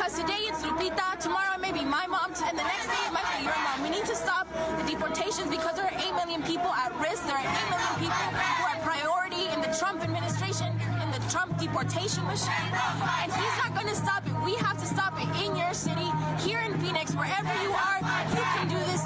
Because today it's Lupita, tomorrow it may be my mom, and the next day it might be your mom. We need to stop the deportations because there are 8 million people at risk. There are 8 million people who are priority in the Trump administration, in the Trump deportation machine. And he's not going to stop it. We have to stop it in your city, here in Phoenix, wherever you are. You can do this